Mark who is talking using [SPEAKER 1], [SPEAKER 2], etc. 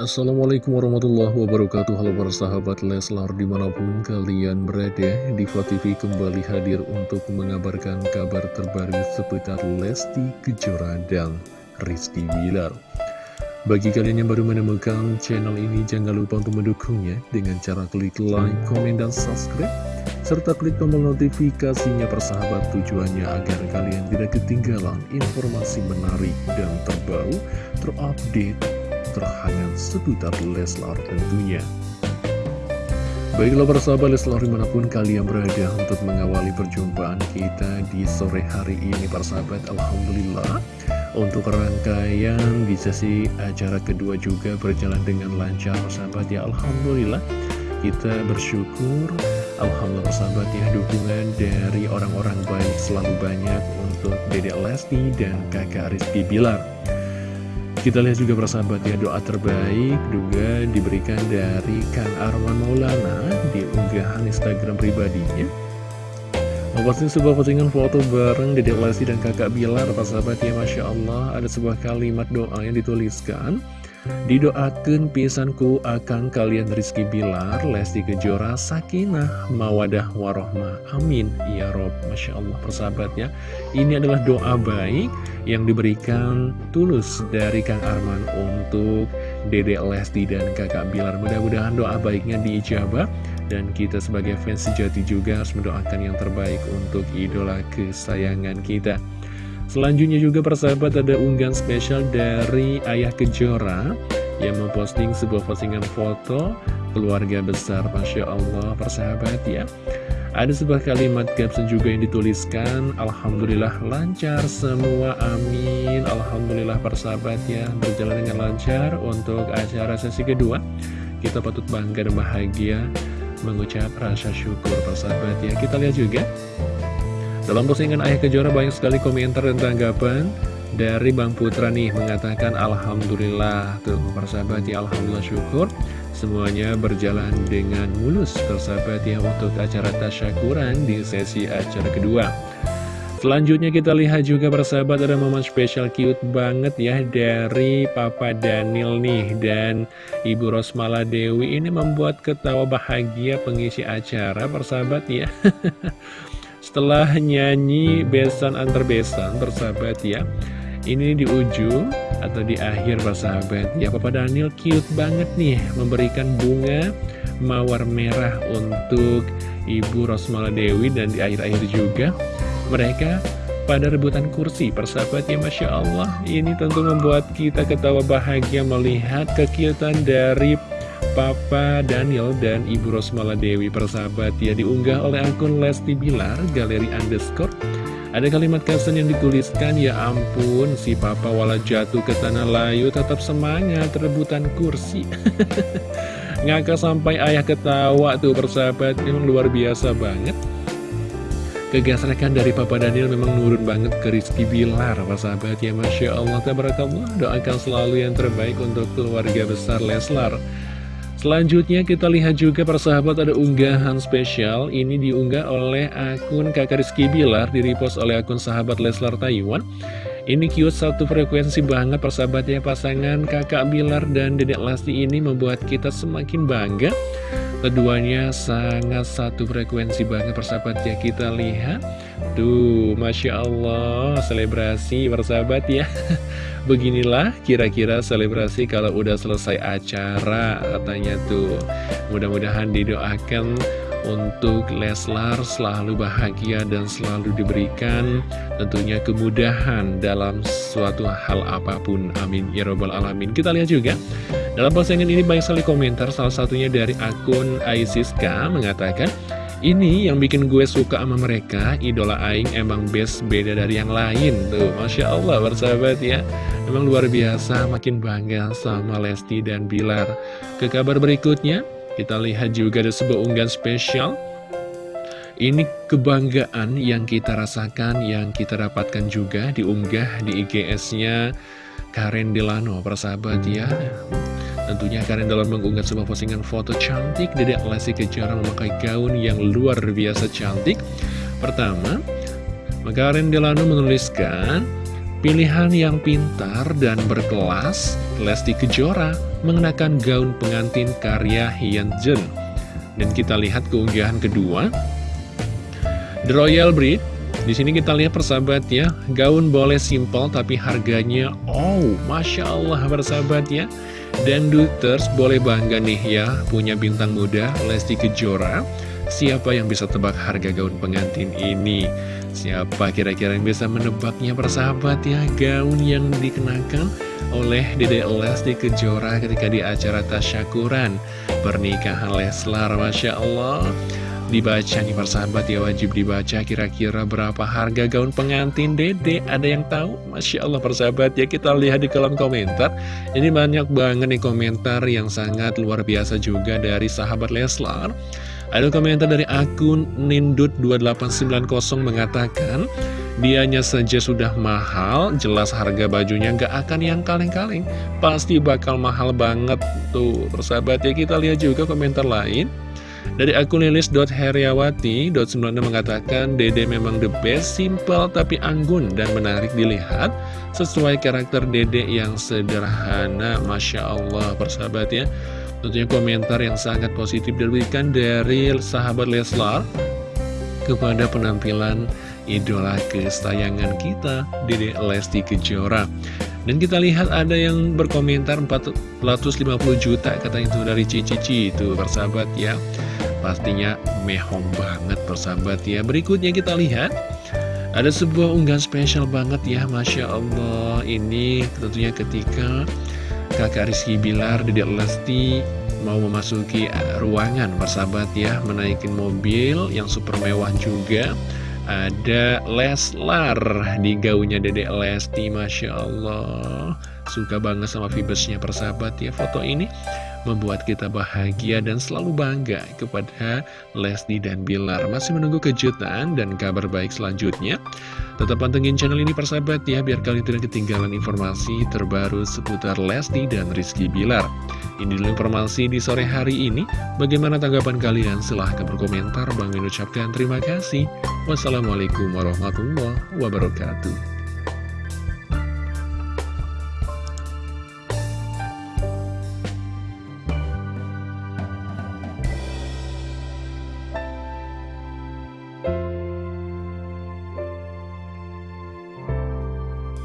[SPEAKER 1] Assalamualaikum warahmatullahi wabarakatuh. Halo para sahabat Leslar di mana pun kalian berada Diva TV kembali hadir untuk mengabarkan kabar terbaru seputar Lesti Kejora dan Rizky Bilar. Bagi kalian yang baru menemukan channel ini jangan lupa untuk mendukungnya Dengan cara klik like, komen, dan subscribe serta klik tombol notifikasinya persahabat tujuannya agar kalian tidak ketinggalan informasi menarik dan terbaru, terupdate, terhangat seputar Leslar tentunya. Baiklah persahabat Leslar di mana pun kalian berada untuk mengawali perjumpaan kita di sore hari ini persahabat Alhamdulillah. Untuk rangkaian di sesi acara kedua juga berjalan dengan lancar persahabat ya Alhamdulillah. Kita bersyukur Alhamdulillah persahabat ya dukungan dari orang-orang baik selalu banyak untuk Dedek Lesti dan kakak Rizky Bilar kita lihat juga persahabat ya doa terbaik juga diberikan dari Kang Arman Maulana di unggahan Instagram pribadinya. Memposting sebuah postingan foto bareng Lesti dan kakak Bilar persahabat ya Masya Allah. Ada sebuah kalimat doa yang dituliskan Didoakan pisanku akan kalian Rizky Bilar, Lesti Kejora, Sakinah, Mawadah, Warohmah. Amin. Ya Rob, Masya Allah persahabat ya. Ini adalah doa baik yang diberikan tulus dari Kang Arman untuk Dede Lesti dan kakak Bilar. Mudah-mudahan doa baiknya diijabah dan kita sebagai fans sejati juga harus mendoakan yang terbaik untuk idola kesayangan kita. Selanjutnya juga persahabat ada unggahan spesial dari Ayah Kejora yang memposting sebuah postingan foto keluarga besar. Masya Allah persahabat ya. Ada sebuah kalimat caption juga yang dituliskan Alhamdulillah lancar semua amin. Alhamdulillah persahabat ya berjalan dengan lancar untuk acara sesi kedua. Kita patut bangga dan bahagia mengucap rasa syukur persahabat ya. Kita lihat juga dalam postingan Ayah Kejora banyak sekali komentar dan tanggapan dari Bang Putra nih mengatakan Alhamdulillah. Tuh persahabat ya Alhamdulillah syukur. Semuanya berjalan dengan mulus persahabat ya untuk acara tasyakuran di sesi acara kedua. Selanjutnya kita lihat juga persahabat ada momen spesial cute banget ya dari Papa Daniel nih dan Ibu Rosmala Dewi ini membuat ketawa bahagia pengisi acara persahabat ya Setelah nyanyi besan antar besan bersahabat ya. Ini di ujung atau di akhir bersahabat ya. Papa Daniel cute banget nih Memberikan bunga mawar merah untuk Ibu Rosmala Dewi Dan di akhir-akhir juga mereka pada rebutan kursi persahabat ya. Masya Allah Ini tentu membuat kita ketawa bahagia melihat kekiutan dari Papa Daniel dan Ibu Rosmala Dewi persahabat ya diunggah oleh akun Lesti Bilar galeri underscore. Ada kalimat caption yang dituliskan ya ampun si papa wala jatuh ke tanah layu tetap semangat rebutan kursi. Ngakak sampai ayah ketawa tuh persahabat memang luar biasa banget. Kegasrekan dari Papa Daniel memang nurun banget ke Rizky Bilar Persahabat. Ya Masya Allah Tabarakallah Doakan selalu yang terbaik untuk keluarga besar Leslar Selanjutnya kita lihat juga persahabat ada unggahan spesial. Ini diunggah oleh akun kakak Rizky Bilar Direpost oleh akun sahabat Leslar Taiwan. Ini cute satu frekuensi banget persahabatnya Pasangan kakak Bilar dan dedek Lesti ini membuat kita semakin bangga Keduanya sangat satu frekuensi banget persahabat ya Kita lihat. Tuh Masya Allah Selebrasi persahabat ya. Beginilah kira-kira selebrasi kalau udah selesai acara katanya tuh. Mudah-mudahan didoakan untuk Leslar selalu bahagia dan selalu diberikan tentunya kemudahan dalam suatu hal apa pun. Amin. Ya Robbal Alamin. Kita lihat juga dalam postingan ini banyak sekali komentar salah satunya dari akun Aisiska mengatakan ini yang bikin gue suka sama mereka, idola Aing emang best beda dari yang lain. Tuh, Masya Allah bersahabat ya. Emang luar biasa, makin bangga sama Lesti dan Bilar. Ke kabar berikutnya, kita lihat juga ada sebuah unggahan spesial. Ini kebanggaan yang kita rasakan, yang kita dapatkan juga diunggah di IGS-nya Karen Delano, persahabat ya Tentunya Karen dalam mengunggah sebuah postingan foto cantik Dedek Lesti Kejora memakai gaun yang luar biasa cantik Pertama, Karen Delano menuliskan Pilihan yang pintar dan berkelas, Lesti Kejora mengenakan gaun pengantin karya Hyun Jun. Dan kita lihat keunggahan kedua, The Royal Breed. Di sini kita lihat persahabat ya, gaun boleh simple tapi harganya, oh, masya Allah persahabat ya. Dan Duters boleh bangga nih ya, punya bintang muda Lesti Kejora. Siapa yang bisa tebak harga gaun pengantin ini? Siapa kira-kira yang bisa menebaknya persahabat ya Gaun yang dikenakan oleh Dede Lesti Kejora ketika di acara tasyakuran Pernikahan Leslar Masya Allah Dibaca nih persahabat ya wajib dibaca kira-kira berapa harga gaun pengantin Dede Ada yang tahu? Masya Allah persahabat ya kita lihat di kolom komentar Ini banyak banget nih komentar yang sangat luar biasa juga dari sahabat Leslar ada komentar dari akun Nindut2890 mengatakan, Dianya saja sudah mahal, jelas harga bajunya nggak akan yang kaleng-kaleng. Pasti bakal mahal banget. Tuh, persahabat ya kita lihat juga komentar lain. Dari akun lilis.heriawati.96 mengatakan, Dede memang the best, simple tapi anggun dan menarik dilihat. Sesuai karakter Dede yang sederhana, Masya Allah, persahabat ya. Tentunya komentar yang sangat positif diberikan dari sahabat Leslar kepada penampilan idola kesayangan kita, Dede Lesti Kejora. Dan kita lihat ada yang berkomentar 450 juta kata itu dari Cici itu persahabat ya. Pastinya mehong banget persahabat ya. Berikutnya kita lihat ada sebuah unggahan spesial banget ya Masya Allah Ini tentunya ketika kakak Rizky Bilar, Dedek Lesti mau memasuki ruangan persahabat ya menaikin mobil yang super mewah juga ada Leslar di gaunnya Dedek Lesti Masya Allah suka banget sama fibersnya persahabat ya foto ini membuat kita bahagia dan selalu bangga kepada Lesti dan Bilar. Masih menunggu kejutan dan kabar baik selanjutnya. Tetap pantengin channel ini persahabat ya, biar kalian tidak ketinggalan informasi terbaru seputar Lesti dan Rizky Bilar. Ini dulu informasi di sore hari ini. Bagaimana tanggapan kalian? Silahkan berkomentar. Bang mengucapkan terima kasih. Wassalamualaikum warahmatullahi wabarakatuh.